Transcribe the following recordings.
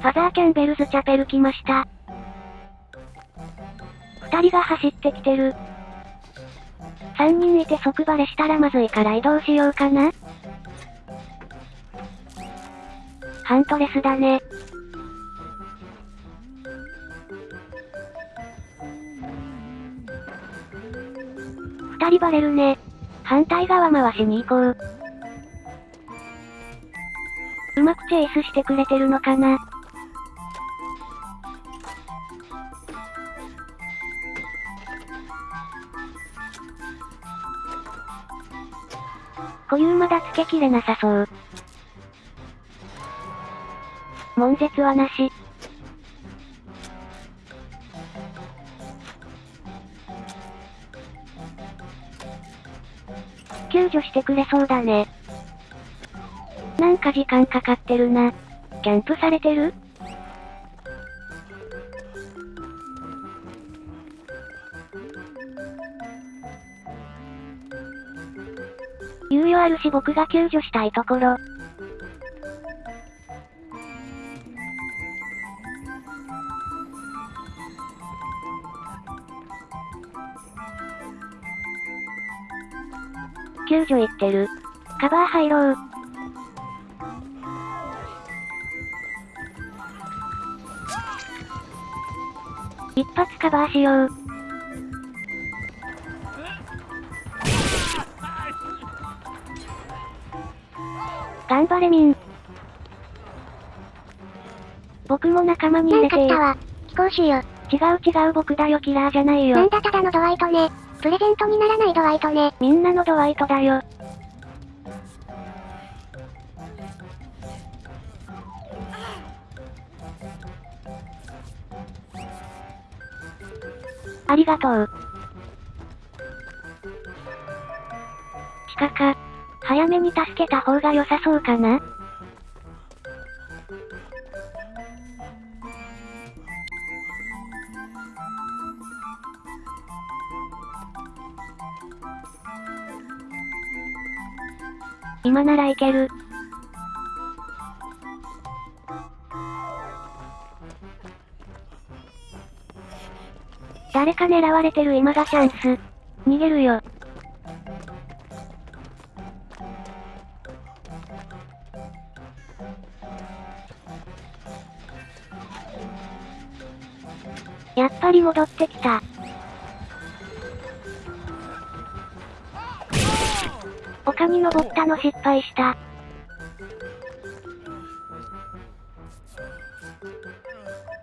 ファザーキャンベルズチャペル来ました。二人が走ってきてる。三人いて即バレしたらまずいから移動しようかな。ハントレスだね。二人バレるね。反対側回しに行こう。うまくチェイスしてくれてるのかな固有まだつけきれなさそう。悶絶はなし。救助してくれそうだね。なんか時間かかってるな。キャンプされてる？あるし僕が救助したいところ。救助行ってる。カバー入ろう。一発カバーしよう。頑張れミン。僕も仲間に入れてなんか来たわ。飛行士よ。違う違う僕だよキラーじゃないよなん。だただのドワイトね。プレゼントにならないドワイトね。みんなのドワイトだよ。ありがとう。地下か。早めに助けた方が良さそうかな？今ならいける。誰か狙われてる今がチャンス。逃げるよ。やっぱり戻ってきた。丘に登ったの失敗した。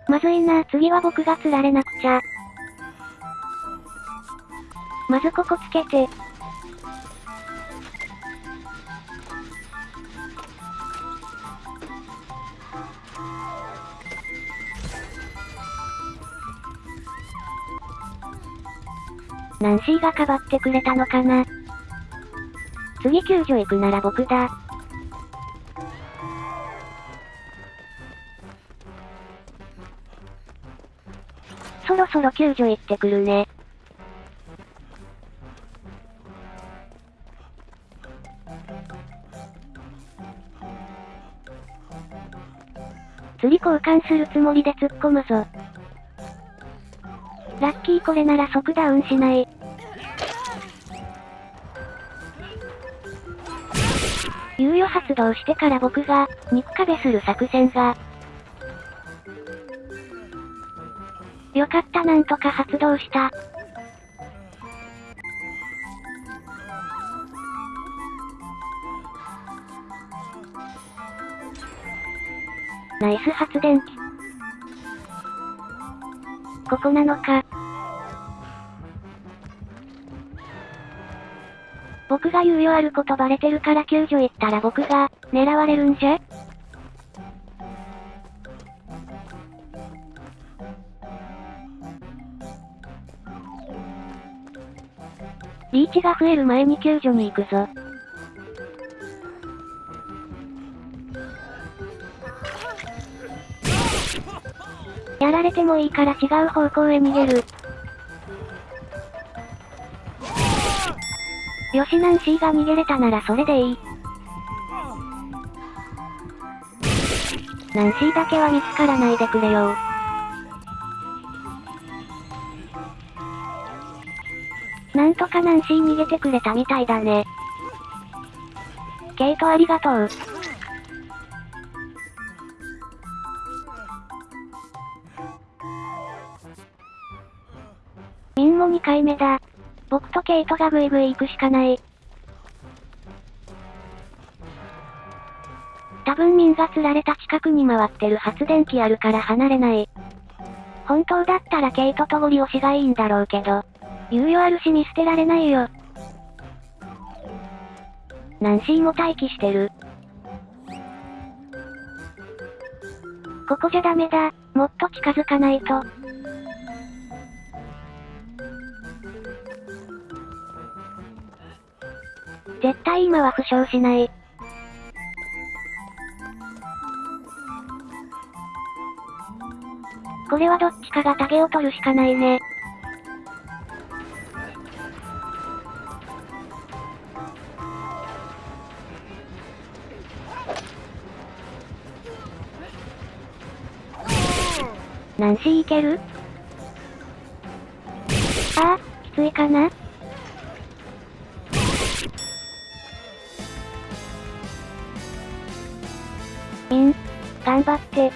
まずいな、次は僕が釣られなくちゃ。まずここつけて。ナンシーがかばってくれたのかな次救助行くなら僕だ。そろそろ救助行ってくるね。釣り交換するつもりで突っ込むぞ。ラッキーこれなら即ダウンしない。猶予発動してから僕が、肉壁する作戦が。よかったなんとか発動した。ナイス発電機。ここなのか。僕が猶予あることバレてるから救助行ったら僕が、狙われるんじゃ？リーチが増える前に救助に行くぞ。やられてもいいから違う方向へ逃げる。よしナンシーが逃げれたならそれでいい。ナンシーだけは見つからないでくれよなんとかナンシー逃げてくれたみたいだね。ケイトありがとう。ミンも2回目だ。僕とケイトがグイグイ行くしかない。多分ミンが釣られた近くに回ってる発電機あるから離れない。本当だったらケイトとゴリ押しがいいんだろうけど。猶予あるし見捨てられないよ。ナンシーも待機してる。ここじゃダメだ。もっと近づかないと。絶対今は負傷しない。これはどっちかがタゲを取るしかないね。ナンシーいける？ああ、きついかな？張って。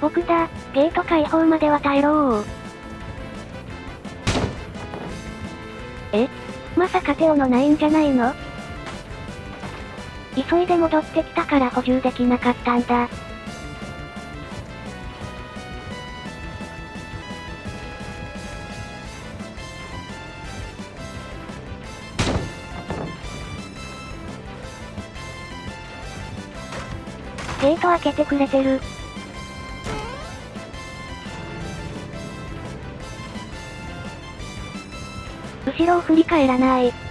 僕だ、ゲート開放までは耐えろー。え？まさか手オのないんじゃないの？急いで戻ってきたから補充できなかったんだ。ゲート開けてくれてる。後ろを振り返らない。